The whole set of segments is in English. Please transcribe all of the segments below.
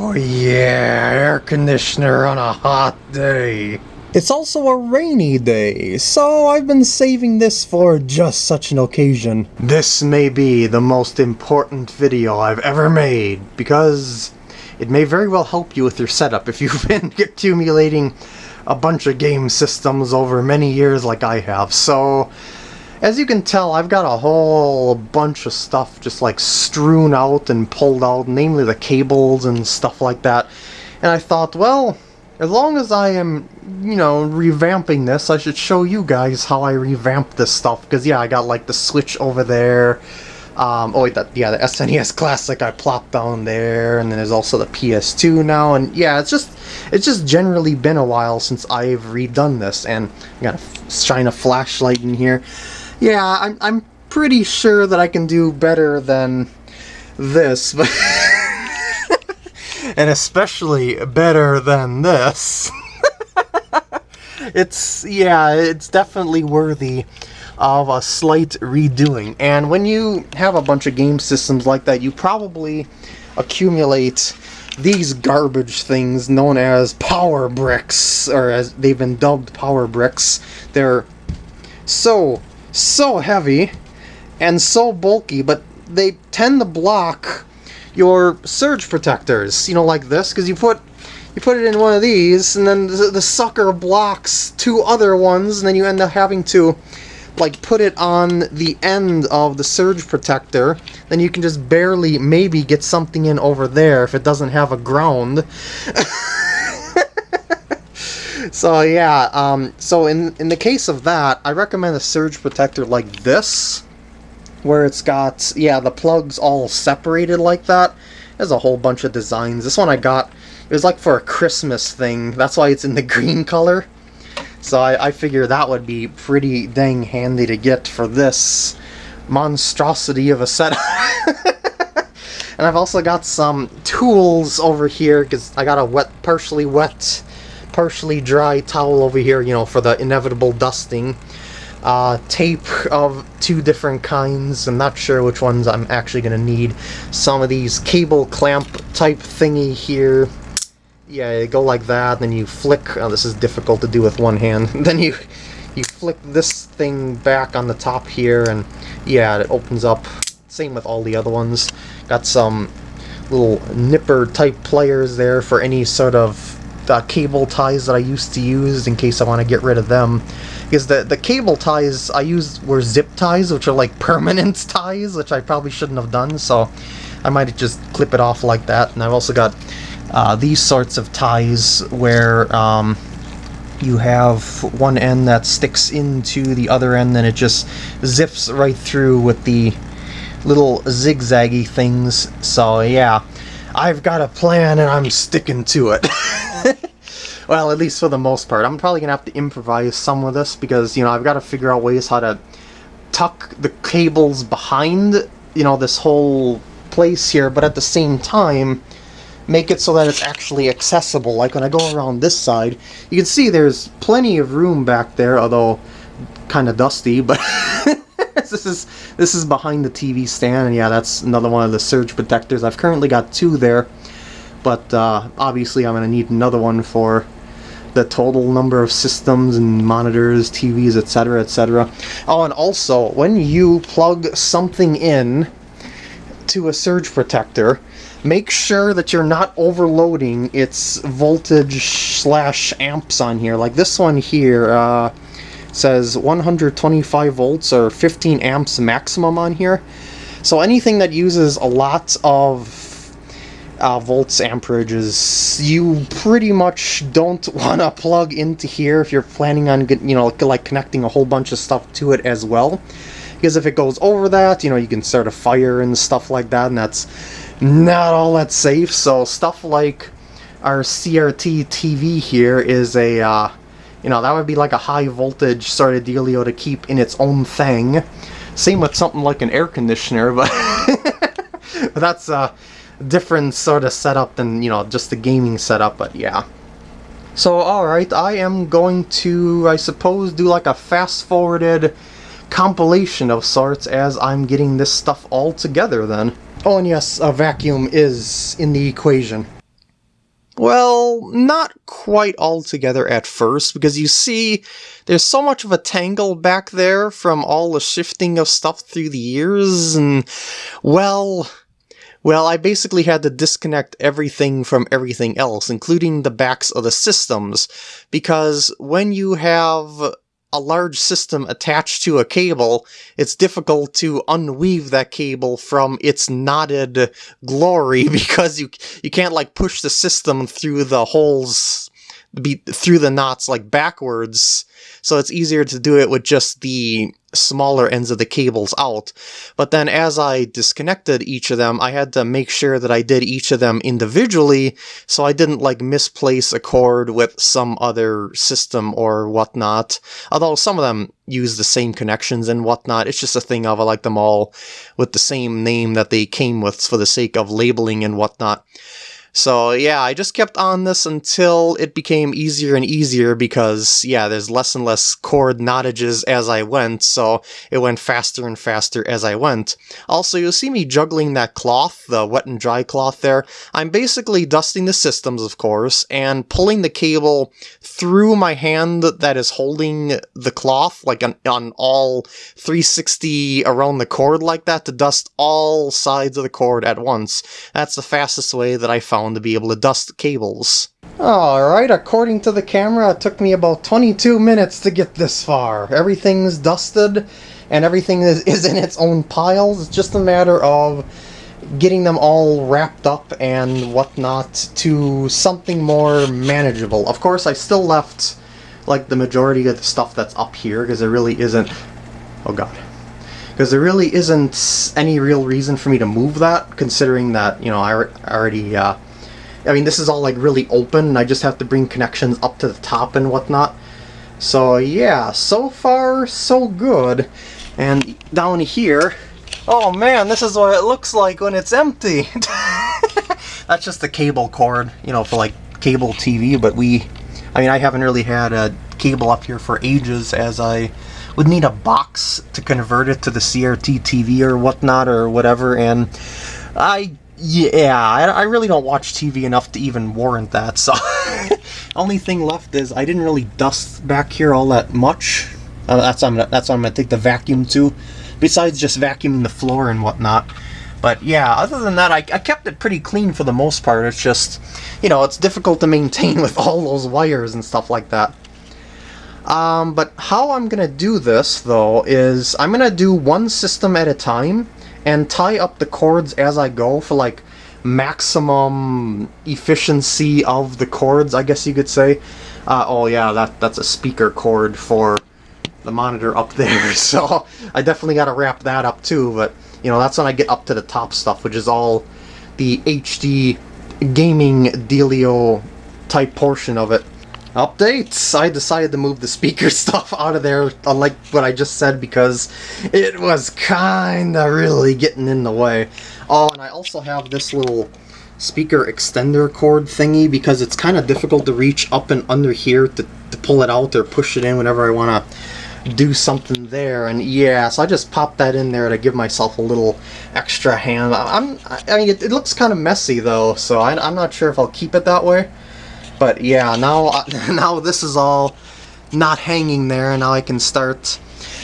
Oh yeah, air conditioner on a hot day. It's also a rainy day, so I've been saving this for just such an occasion. This may be the most important video I've ever made, because it may very well help you with your setup if you've been accumulating a bunch of game systems over many years like I have. So, as you can tell, I've got a whole bunch of stuff just like strewn out and pulled out, namely the cables and stuff like that. And I thought, well, as long as I am, you know, revamping this, I should show you guys how I revamp this stuff. Because, yeah, I got like the Switch over there. Um, oh, wait, that, yeah, the SNES Classic I plopped down there, and then there's also the PS2 now, and yeah, it's just, it's just generally been a while since I've redone this, and I gotta shine a flashlight in here. Yeah, I'm, I'm pretty sure that I can do better than this, but... and especially better than this. it's, yeah, it's definitely worthy of a slight redoing. And when you have a bunch of game systems like that, you probably accumulate these garbage things known as power bricks, or as they've been dubbed power bricks. They're so so heavy and so bulky, but they tend to block your surge protectors, you know, like this, because you put you put it in one of these, and then the, the, sucker blocks two other ones, and then you end up having to, like, put it on the end of the surge protector. Then you can just barely, maybe, get something in over there if it doesn't have a ground. so yeah, um, so in, in the case of that, I recommend a surge protector like this, where it's got, yeah, the plugs all separated like that. There's a whole bunch of designs. This one I got, it was like for a Christmas thing, that's why it's in the green color. So I, I figure that would be pretty dang handy to get for this monstrosity of a setup. and I've also got some tools over here, because I got a wet, partially wet partially dry towel over here, you know, for the inevitable dusting. Uh, tape of two different kinds. I'm not sure which ones I'm actually going to need. Some of these cable clamp type thingy here. Yeah, go like that, then you flick. Oh, this is difficult to do with one hand. then you you flick this thing back on the top here, and yeah, it opens up. Same with all the other ones. Got some little nipper type players there for any sort of uh, cable ties that I used to use in case I want to get rid of them. Because the, the cable ties I used were zip ties, which are like permanent ties, which I probably shouldn't have done, so I might just clip it off like that. And I've also got uh, these sorts of ties where um, you have one end that sticks into the other end, and it just zips right through with the little zigzaggy things. So yeah, I've got a plan and I'm sticking to it. well, at least for the most part. I'm probably going to have to improvise some of this because, you know, I've got to figure out ways how to tuck the cables behind, you know, this whole place here, but at the same time, make it so that it's actually accessible. Like when I go around this side, you can see there's plenty of room back there, although kind of dusty, but this is this is behind the TV stand, and yeah, that's another one of the surge protectors. I've currently got two there, but uh, obviously I'm going to need another one for the total number of systems and monitors, TVs, etc., etc. Oh, and also, when you plug something in to a surge protector, make sure that you're not overloading its voltage slash amps on here. Like this one here, uh, says 125 volts or 15 amps maximum on here. So anything that uses a lot of uh, volts amperages you pretty much don't want to plug into here if you're planning on you know like connecting a whole bunch of stuff to it as well because if it goes over that you know you can start a fire and stuff like that and that's not all that safe so stuff like our CRT TV here is a uh, you know, that would be like a high voltage sort of dealio to keep in its own thing. Same with something like an air conditioner, but that's a different sort of setup than, you know, just the gaming setup, but yeah. So, alright, I am going to, I suppose, do like a fast-forwarded compilation of sorts as I'm getting this stuff all together then. Oh, and yes, a vacuum is in the equation. Well, not quite all together at first, because you see, there's so much of a tangle back there from all the shifting of stuff through the years, and, well, well, I basically had to disconnect everything from everything else, including the backs of the systems, because when you have a large system attached to a cable, it's difficult to unweave that cable from its knotted glory because you you can't like push the system through the holes be through the knots like backwards so it's easier to do it with just the smaller ends of the cables out. But then as I disconnected each of them, I had to make sure that I did each of them individually, so I didn't like misplace a cord with some other system or whatnot. Although some of them use the same connections and whatnot, it's just a thing of I like them all with the same name that they came with for the sake of labeling and whatnot. So yeah, I just kept on this until it became easier and easier because, yeah, there's less and less cord knotages as I went, so it went faster and faster as I went. Also, you'll see me juggling that cloth, the wet and dry cloth there. I'm basically dusting the systems, of course, and pulling the cable through my hand that is holding the cloth, like on, on all 360 around the cord like that, to dust all sides of the cord at once. That's the fastest way that I found to be able to dust cables. Alright, according to the camera, it took me about 22 minutes to get this far. Everything's dusted, and everything is, is in its own piles. It's just a matter of getting them all wrapped up and whatnot to something more manageable. Of course, I still left like the majority of the stuff that's up here because there really isn't... Oh god because there really isn't any real reason for me to move that, considering that, you know, I already uh, I mean, this is all like really open, and I just have to bring connections up to the top and whatnot. So yeah, so far so good. And down here, oh man, this is what it looks like when it's empty. That's just the cable cord, you know, for like cable TV, but we, I mean, I haven't really had a cable up here for ages as I would need a box to convert it to the CRT TV or whatnot or whatever, and I yeah, I, I, really don't watch TV enough to even warrant that, so... Only thing left is I didn't really dust back here all that much. Uh, that's, I'm gonna, that's what I'm going to take the vacuum to, besides just vacuuming the floor and whatnot. But yeah, other than that, I, I kept it pretty clean for the most part. It's just, you know, it's difficult to maintain with all those wires and stuff like that. Um, but how I'm going to do this, though, is I'm going to do one system at a time and tie up the cords as I go for like maximum efficiency of the cords, I guess you could say. Uh, oh yeah, that that's a speaker cord for the monitor up there, so I definitely got to wrap that up too, but you know, that's when I get up to the top stuff, which is all the HD gaming dealio type portion of it. Updates! I decided to move the speaker stuff out of there, unlike what I just said, because it was kinda really getting in the way. Oh, and I also have this little speaker extender cord thingy, because it's kind of difficult to reach up and under here to, to pull it out or push it in whenever I want to do something there and yeah so I just popped that in there to give myself a little extra hand I'm I mean it, it looks kind of messy though so I, I'm not sure if I'll keep it that way but yeah, now, now this is all not hanging there, and now I can start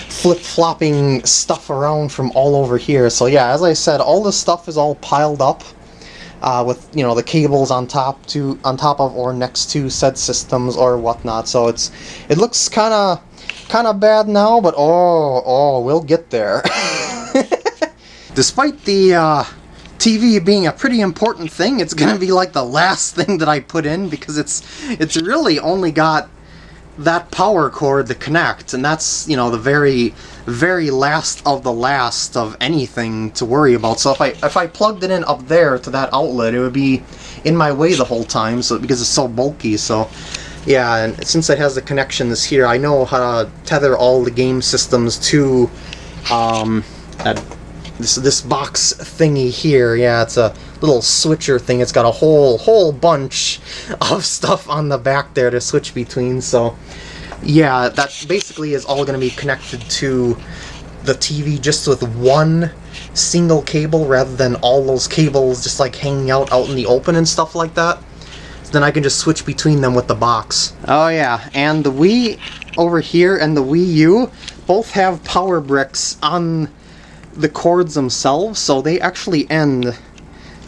flip-flopping stuff around from all over here. So yeah, as I said, all this stuff is all piled up uh, with you know the cables on top to on top of or next to said systems or whatnot. So it's it looks kind of kind of bad now, but oh oh we'll get there. Despite the uh, TV being a pretty important thing, it's going to be like the last thing that I put in because it's it's really only got that power cord to connect, and that's, you know, the very, very last of the last of anything to worry about. So if I if I plugged it in up there to that outlet, it would be in my way the whole time, so because it's so bulky, so... Yeah, and since it has the connections here, I know how to tether all the game systems to um, that this this box thingy here. Yeah, it's a little switcher thing. It's got a whole whole bunch of stuff on the back there to switch between. So yeah, that basically is all going to be connected to the TV just with one single cable rather than all those cables just like hanging out out in the open and stuff like that. then I can just switch between them with the box. Oh yeah, and the Wii over here and the Wii U both have power bricks on the cords themselves, so they actually end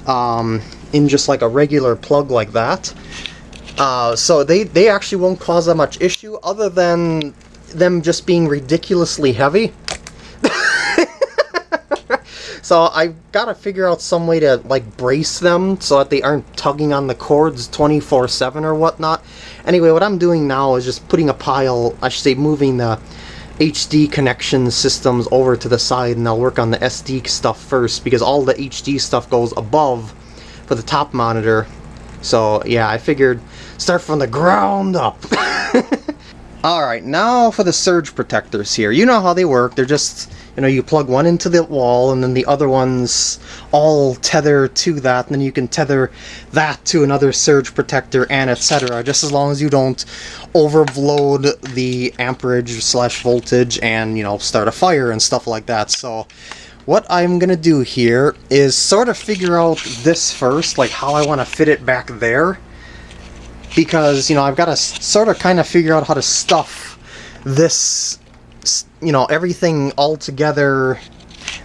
um, in just like a regular plug like that. Uh, so they, they actually won't cause that much issue other than them just being ridiculously heavy. so I've gotta figure out some way to like brace them so that they aren't tugging on the cords 24-7 or whatnot. Anyway, what I'm doing now is just putting a pile, I should say moving the HD connection systems over to the side and I'll work on the SD stuff first because all the HD stuff goes above for the top monitor. So yeah, I figured start from the ground up. Alright, now for the surge protectors here. You know how they work. They're just, you know, you plug one into the wall and then the other ones all tether to that and then you can tether that to another surge protector and etc. Just as long as you don't overload the amperage slash voltage and, you know, start a fire and stuff like that. So what I'm going to do here is sort of figure out this first, like how I want to fit it back there because, you know, I've got to sort of kind of figure out how to stuff this, you know, everything all together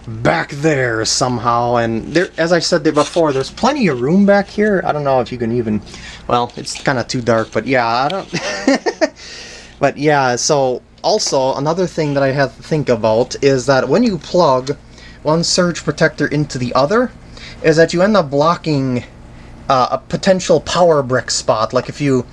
back there somehow. And there, as I said there before, there's plenty of room back here. I don't know if you can even, well, it's kind of too dark, but yeah, I don't, but yeah, so also another thing that I have to think about is that when you plug one surge protector into the other, is that you end up blocking uh, a potential power brick spot. Like if you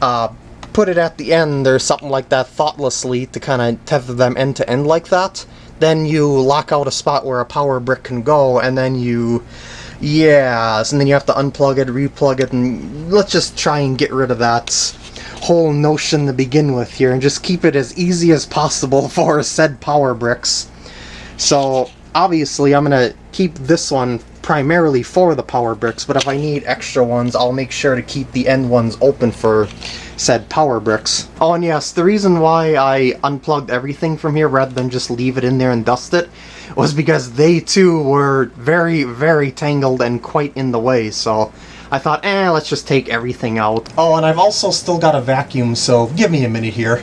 uh, put it at the end or something like that thoughtlessly to kind of tether them end to end like that, then you lock out a spot where a power brick can go, and then you, yeah, and then you have to unplug it, replug it, and let's just try and get rid of that whole notion to begin with here, and just keep it as easy as possible for said power bricks. So, obviously, I'm going to keep this one primarily for the power bricks, but if I need extra ones, I'll make sure to keep the end ones open for said power bricks. Oh, and yes, the reason why I unplugged everything from here rather than just leave it in there and dust it was because they too were very, very tangled and quite in the way, so I thought, eh, let's just take everything out. Oh, and I've also still got a vacuum, so give me a minute here.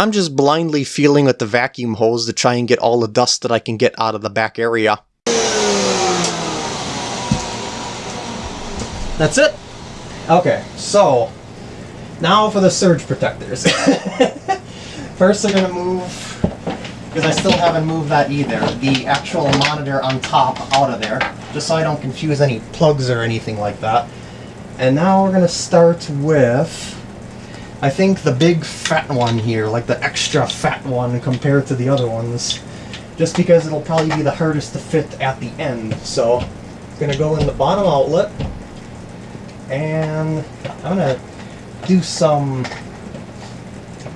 I'm just blindly feeling with the vacuum hose to try and get all the dust that I can get out of the back area. That's it? Okay, so now for the surge protectors. First I'm gonna move, because I still haven't moved that either, the actual monitor on top out of there, just so I don't confuse any plugs or anything like that. And now we're gonna start with, I think the big fat one here, like the extra fat one compared to the other ones, just because it'll probably be the hardest to fit at the end. So, it's gonna go in the bottom outlet, and I'm gonna do some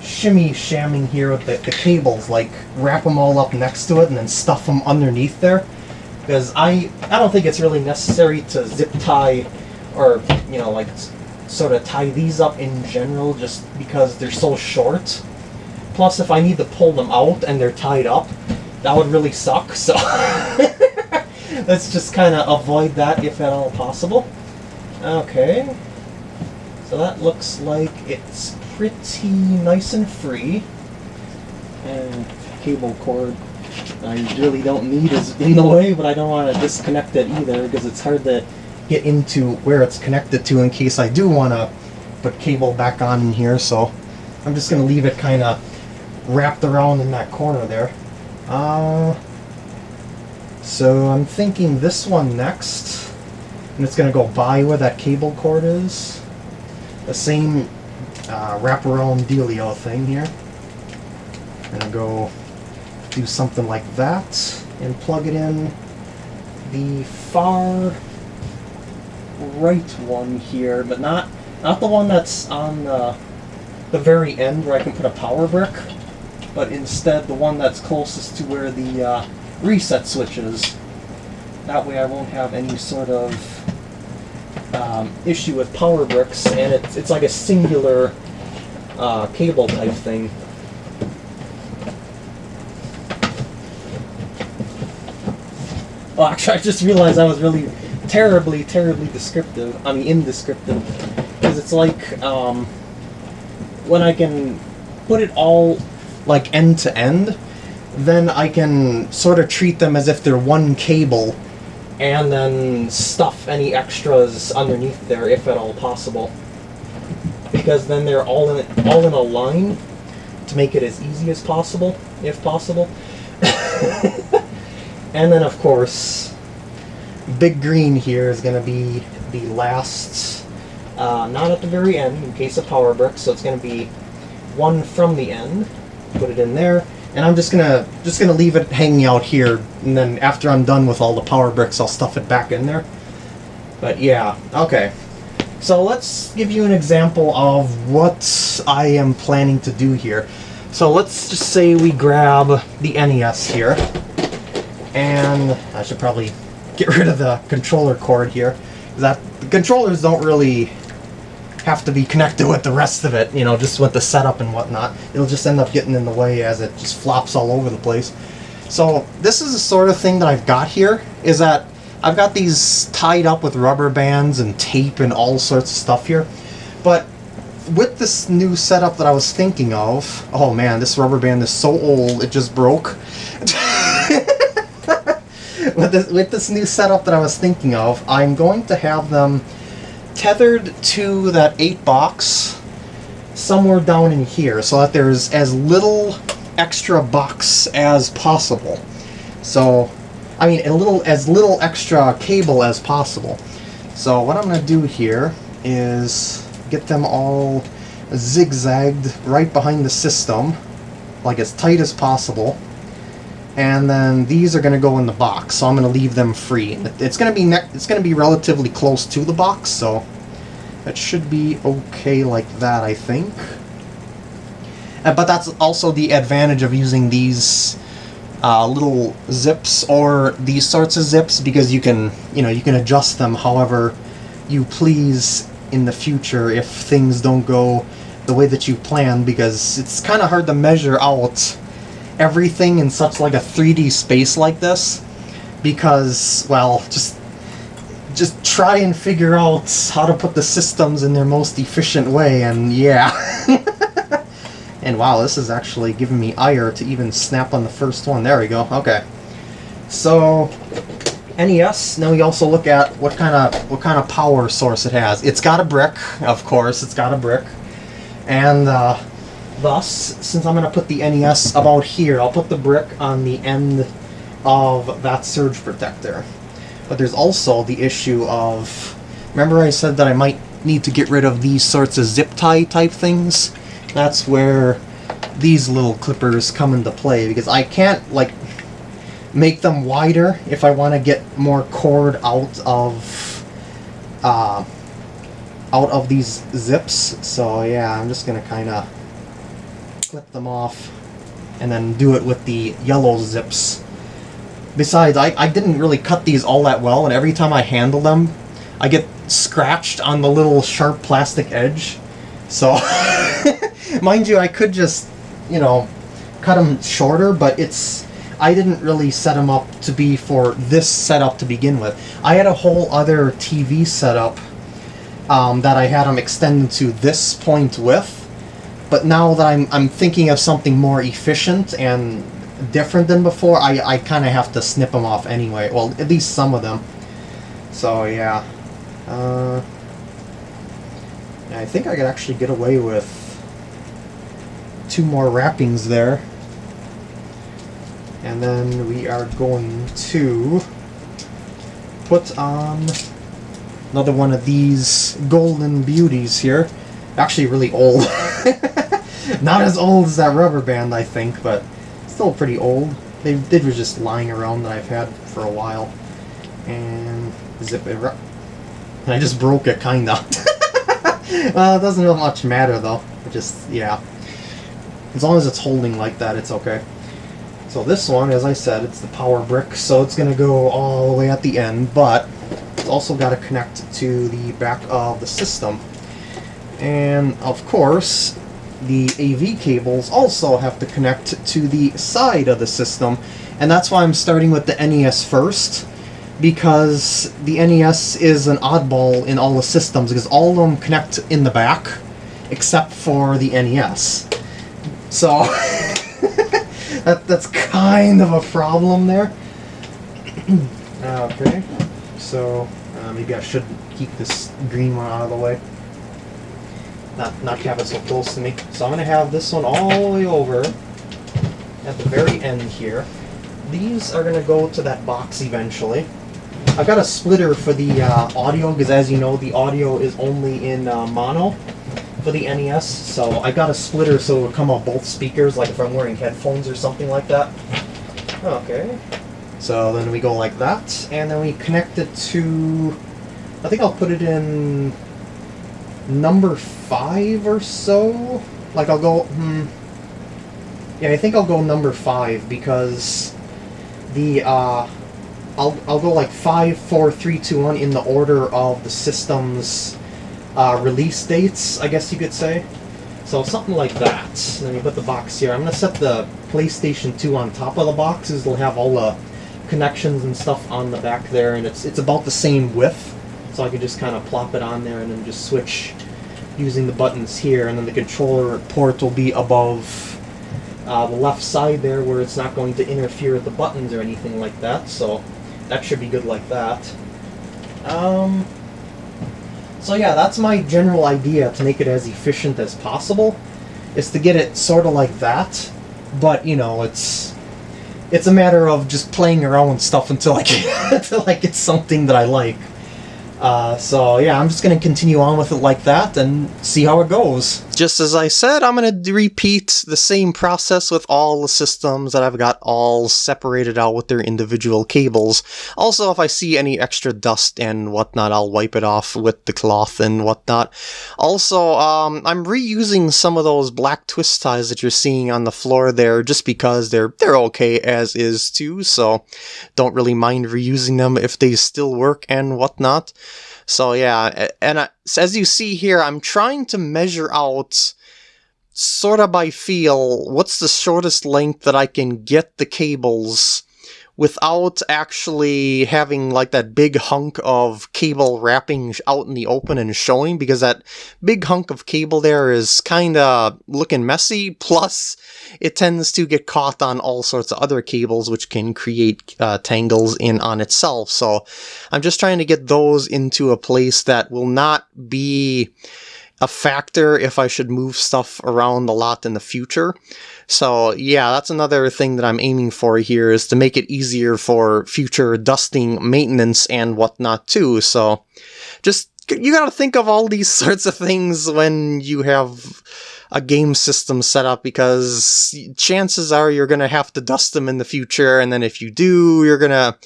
shimmy shamming here with the, the cables, like wrap them all up next to it and then stuff them underneath there. Because I, I don't think it's really necessary to zip tie or, you know, like sort of tie these up in general just because they're so short. Plus, if I need to pull them out and they're tied up, that would really suck, so let's just kind of avoid that if at all possible. Okay. So that looks like it's pretty nice and free. And cable cord I really don't need is in the way, but I don't want to disconnect it either because it's hard to get into where it's connected to in case I do want to put cable back on in here. So I'm just going to leave it kind of wrapped around in that corner there. Uh, so I'm thinking this one next and it's going to go by where that cable cord is. The same uh, wraparound dealio thing here. I'm going to go do something like that and plug it in the far right one here, but not not the one that's on the, the very end where I can put a power brick, but instead the one that's closest to where the uh, reset switch is. That way I won't have any sort of um, issue with power bricks, and it's, it's like a singular uh, cable type thing. Oh, actually, I just realized I was really terribly, terribly descriptive. I mean, indescriptive. Because it's like, um, when I can put it all, like, end to end, then I can sort of treat them as if they're one cable, and then stuff any extras underneath there, if at all possible. Because then they're all in, all in a line, to make it as easy as possible, if possible. and then, of course, big green here is going to be the last, uh, not at the very end, in case of power brick, so it's going to be one from the end. Put it in there, and I'm just gonna just gonna leave it hanging out here, and then after I'm done with all the power bricks, I'll stuff it back in there. But yeah, okay. So let's give you an example of what I am planning to do here. So let's just say we grab the NES here, and I should probably get rid of the controller cord here. That the controllers don't really have to be connected with the rest of it, you know, just with the setup and whatnot. It'll just end up getting in the way as it just flops all over the place. So this is the sort of thing that I've got here, is that I've got these tied up with rubber bands and tape and all sorts of stuff here. But with this new setup that I was thinking of, oh man, this rubber band is so old, it just broke. with, this, with this new setup that I was thinking of, I'm going to have them tethered to that 8 box somewhere down in here so that there's as little extra box as possible. So, I mean, a little as little extra cable as possible. So what I'm going to do here is get them all zigzagged right behind the system, like as tight as possible. And then these are going to go in the box, so I'm going to leave them free. It's going to be it's going to be relatively close to the box, so that should be okay like that, I think. Uh, but that's also the advantage of using these uh, little zips or these sorts of zips because you can, you know, you can adjust them however you please in the future if things don't go the way that you plan because it's kind of hard to measure out everything in such like a 3D space like this because, well, just just try and figure out how to put the systems in their most efficient way and yeah. and wow, this is actually giving me ire to even snap on the first one. There we go. Okay. So NES. Now we also look at what kind of what kind of power source it has. It's got a brick, of course. It's got a brick, and uh, Thus, since I'm going to put the NES about here, I'll put the brick on the end of that surge protector. But there's also the issue of... Remember I said that I might need to get rid of these sorts of zip tie type things? That's where these little clippers come into play, because I can't, like, make them wider if I want to get more cord out of, uh, out of these zips. So yeah, I'm just going to clip them off and then do it with the yellow zips. Besides, I, I didn't really cut these all that well, and every time I handle them, I get scratched on the little sharp plastic edge. So, mind you, I could just, you know, cut them shorter, but it's... I didn't really set them up to be for this setup to begin with. I had a whole other TV setup um, that I had them extended to this point with, but now that I'm, I'm thinking of something more efficient and different than before, I, I kind of have to snip them off anyway. Well, at least some of them. So, yeah. Uh, I think I could actually get away with two more wrappings there. And then we are going to put on another one of these golden beauties here. Actually really old. Not as old as that rubber band, I think, but still pretty old. They, they were just lying around that I've had for a while. And zip it up. I just broke it, kinda. well, it doesn't really much matter, though. It just, yeah. As long as it's holding like that, it's okay. So this one, as I said, it's the power brick, so it's going to go all the way at the end, but it's also got to connect to the back of the system. And, of course, the AV cables also have to connect to the side of the system, and that's why I'm starting with the NES first, because the NES is an oddball in all the systems because all of them connect in the back except for the NES. So that that's kind of a problem there. okay, so uh, maybe I should keep this green one out of the way. Not not have it so close to me. So I'm gonna have this one all the way over at the very end here. These are gonna go to that box eventually. I've got a splitter for the uh, audio because as you know the audio is only in uh, mono for the NES so I got a splitter so it would come off both speakers like if I'm wearing headphones or something like that. Okay. So then we go like that and then we connect it to I think I'll put it in number five or so. Like I'll go hmm yeah I think I'll go number five because the uh I'll, I'll go like 5, 4, 3, 2, 1 in the order of the system's uh, release dates, I guess you could say. So something like that. Then you put the box here. I'm going to set the PlayStation 2 on top of the boxes. It'll have all the connections and stuff on the back there, and it's, it's about the same width. So I could just kind of plop it on there and then just switch using the buttons here, and then the controller port will be above uh, the left side there where it's not going to interfere with the buttons or anything like that. So that should be good like that. Um, so yeah, that's my general idea to make it as efficient as possible, is to get it sort of like that, but you know, it's it's a matter of just playing around with stuff until I get, until I get something that I like. Uh, so yeah, I'm just going to continue on with it like that and see how it goes. Just as I said, I'm going to repeat the same process with all the systems that I've got all separated out with their individual cables. Also, if I see any extra dust and whatnot, I'll wipe it off with the cloth and whatnot. Also, um, I'm reusing some of those black twist ties that you're seeing on the floor there just because they're, they're okay as is too, so don't really mind reusing them if they still work and whatnot. So yeah, and I, as you see here, I'm trying to measure out sort of by feel what's the shortest length that I can get the cables without actually having like that big hunk of cable wrapping out in the open and showing because that big hunk of cable there is kind of looking messy plus it tends to get caught on all sorts of other cables which can create uh, tangles in on itself so I'm just trying to get those into a place that will not be a factor if I should move stuff around a lot in the future. So yeah, that's another thing that I'm aiming for here is to make it easier for future dusting maintenance and whatnot too. So just, you gotta think of all these sorts of things when you have a game system set up because chances are you're going to have to dust them in the future and then if you do you're going to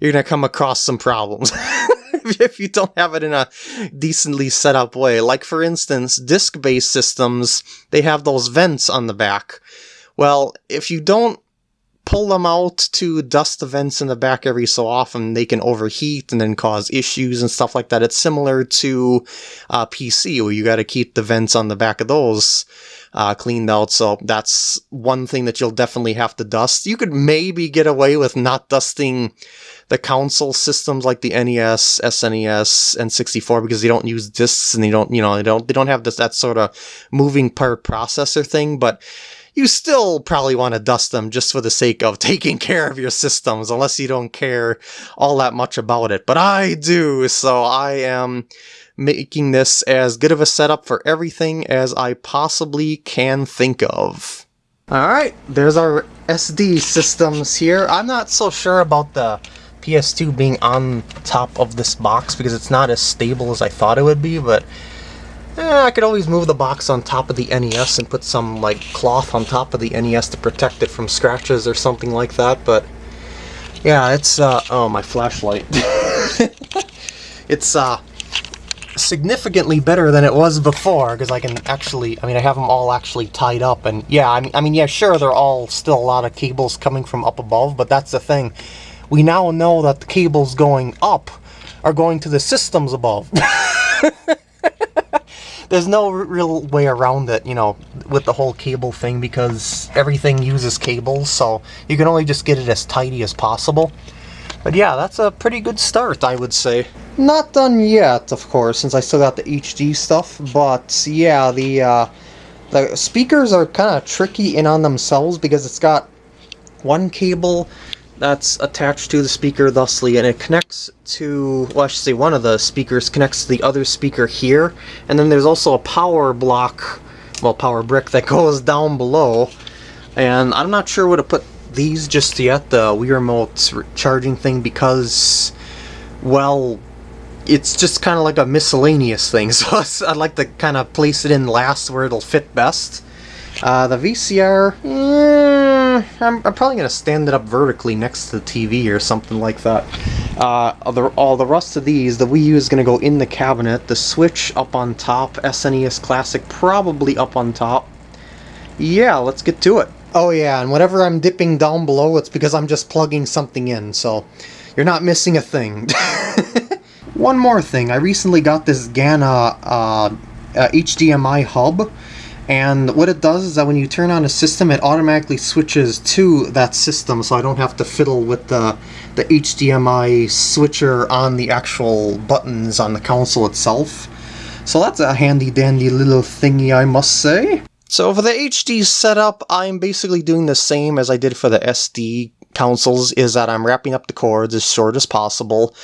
you're going to come across some problems if you don't have it in a decently set up way. Like, for instance, disk based systems, they have those vents on the back. Well, if you don't pull them out to dust the vents in the back every so often, they can overheat and then cause issues and stuff like that. It's similar to uh, PC, where you got to keep the vents on the back of those uh, cleaned out. So that's one thing that you'll definitely have to dust. You could maybe get away with not dusting the console systems like the NES, SNES, and 64 because they don't use discs and they don't, you know, they don't they don't have this that sort of moving part processor thing, but you still probably want to dust them just for the sake of taking care of your systems, unless you don't care all that much about it. But I do, so I am making this as good of a setup for everything as I possibly can think of. Alright, there's our SD systems here. I'm not so sure about the PS2 being on top of this box because it's not as stable as I thought it would be, but eh, I could always move the box on top of the NES and put some like cloth on top of the NES to protect it from scratches or something like that, but yeah, it's, uh, oh, my flashlight. it's, uh, significantly better than it was before because I can actually, I mean, I have them all actually tied up and yeah, I mean, I mean, yeah, sure, they're all still a lot of cables coming from up above, but that's the thing we now know that the cables going up are going to the systems above. There's no real way around it, you know, with the whole cable thing because everything uses cables, so you can only just get it as tidy as possible. But yeah, that's a pretty good start, I would say. Not done yet, of course, since I still got the HD stuff, but yeah, the, uh, the speakers are kind of tricky in on themselves because it's got one cable that's attached to the speaker thusly and it connects to well I should say one of the speakers connects to the other speaker here and then there's also a power block well power brick that goes down below and I'm not sure where to put these just yet the Wii Remote charging thing because well it's just kind of like a miscellaneous thing so I'd like to kind of place it in last where it'll fit best uh, the VCR I'm, I'm probably going to stand it up vertically next to the TV or something like that. Uh, all, the, all the rest of these, the Wii U is going to go in the cabinet, the Switch up on top, SNES Classic probably up on top. Yeah, let's get to it. Oh yeah, and whatever I'm dipping down below, it's because I'm just plugging something in, so you're not missing a thing. One more thing, I recently got this GANA uh, uh, HDMI hub, and what it does is that when you turn on a system, it automatically switches to that system, so I don't have to fiddle with the, the HDMI switcher on the actual buttons on the console itself. So that's a handy dandy little thingy, I must say. So for the HD setup, I'm basically doing the same as I did for the SD consoles, is that I'm wrapping up the cords as short as possible,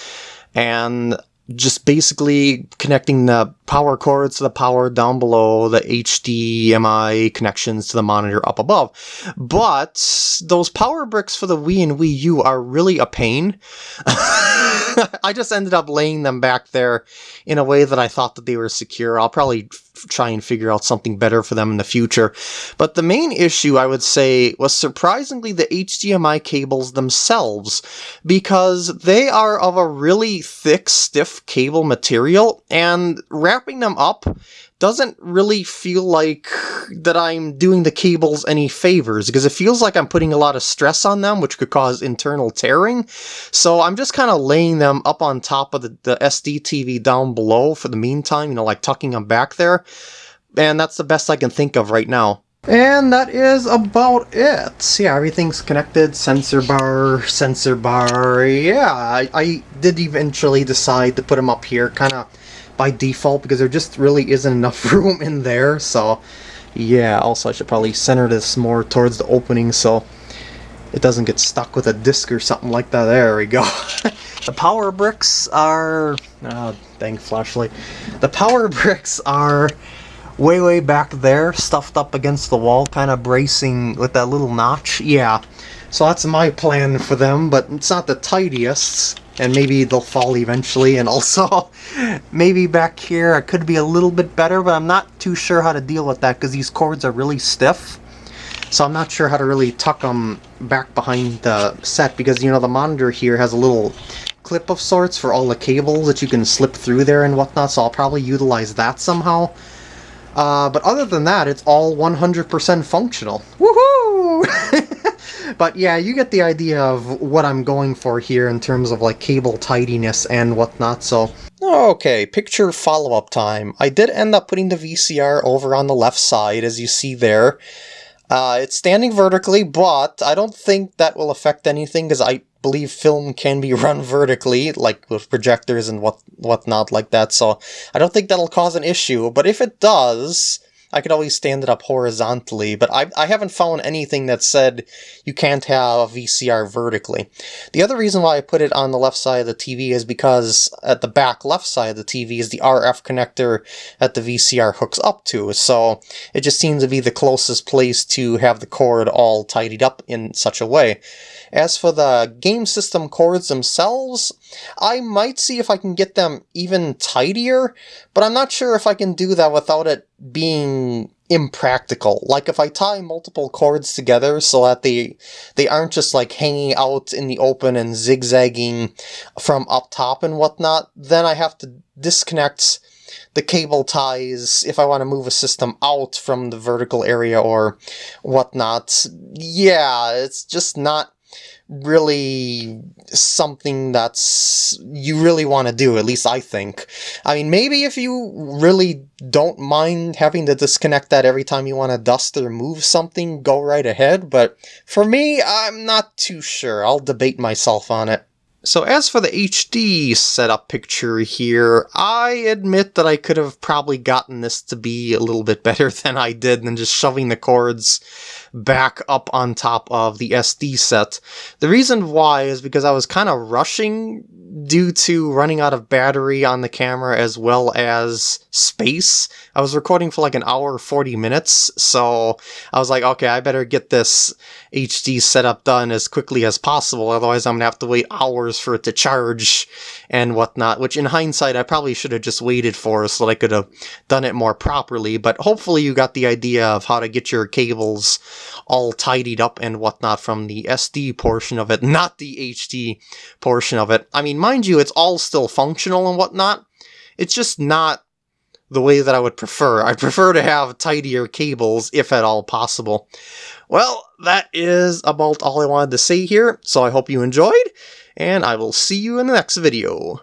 and just basically connecting the power cords to the power down below, the HDMI connections to the monitor up above. But those power bricks for the Wii and Wii U are really a pain. I just ended up laying them back there in a way that I thought that they were secure. I'll probably try and figure out something better for them in the future. But the main issue, I would say, was surprisingly the HDMI cables themselves, because they are of a really thick, stiff cable material, and wrapping them up doesn't really feel like that I'm doing the cables any favors because it feels like I'm putting a lot of stress on them, which could cause internal tearing. So I'm just kind of laying them up on top of the, the SD TV down below for the meantime, you know, like tucking them back there. And that's the best I can think of right now. And that is about it. Yeah, everything's connected. Sensor bar, sensor bar. Yeah, I, I did eventually decide to put them up here. Kind of by default because there just really isn't enough room in there. So yeah, also I should probably center this more towards the opening so it doesn't get stuck with a disc or something like that. There we go. the power bricks are... Oh, dang flashlight. The power bricks are way, way back there, stuffed up against the wall, kind of bracing with that little notch. Yeah, so that's my plan for them, but it's not the tidiest and maybe they'll fall eventually. And also maybe back here I could be a little bit better but I'm not too sure how to deal with that because these cords are really stiff. So I'm not sure how to really tuck them back behind the set because you know the monitor here has a little clip of sorts for all the cables that you can slip through there and whatnot. So I'll probably utilize that somehow. Uh, but other than that it's all 100% functional. Woohoo But yeah, you get the idea of what I'm going for here in terms of like cable tidiness and whatnot, so... Okay, picture follow-up time. I did end up putting the VCR over on the left side, as you see there. Uh, it's standing vertically, but I don't think that will affect anything, because I believe film can be run vertically, like with projectors and what whatnot like that, so I don't think that'll cause an issue, but if it does, I could always stand it up horizontally, but I, I haven't found anything that said you can't have a VCR vertically. The other reason why I put it on the left side of the TV is because at the back left side of the TV is the RF connector that the VCR hooks up to, so it just seems to be the closest place to have the cord all tidied up in such a way. As for the game system cords themselves, I might see if I can get them even tidier, but I'm not sure if I can do that without it being impractical. Like if I tie multiple cords together so that they they aren't just like hanging out in the open and zigzagging from up top and whatnot, then I have to disconnect the cable ties if I want to move a system out from the vertical area or whatnot. Yeah, it's just not really something that's you really want to do, at least I think. I mean, maybe if you really don't mind having to disconnect that every time you want to dust or move something, go right ahead, but for me, I'm not too sure. I'll debate myself on it. So as for the HD setup picture here, I admit that I could have probably gotten this to be a little bit better than I did than just shoving the cords back up on top of the SD set. The reason why is because I was kind of rushing due to running out of battery on the camera as well as space. I was recording for like an hour 40 minutes, so I was like, okay, I better get this HD setup done as quickly as possible, otherwise I'm gonna have to wait hours for it to charge and whatnot, which in hindsight I probably should have just waited for so that I could have done it more properly, but hopefully you got the idea of how to get your cables all tidied up and whatnot from the SD portion of it, not the HD portion of it. I mean, mind you, it's all still functional and whatnot. It's just not the way that I would prefer. I prefer to have tidier cables, if at all possible. Well, that is about all I wanted to say here, so I hope you enjoyed, and I will see you in the next video.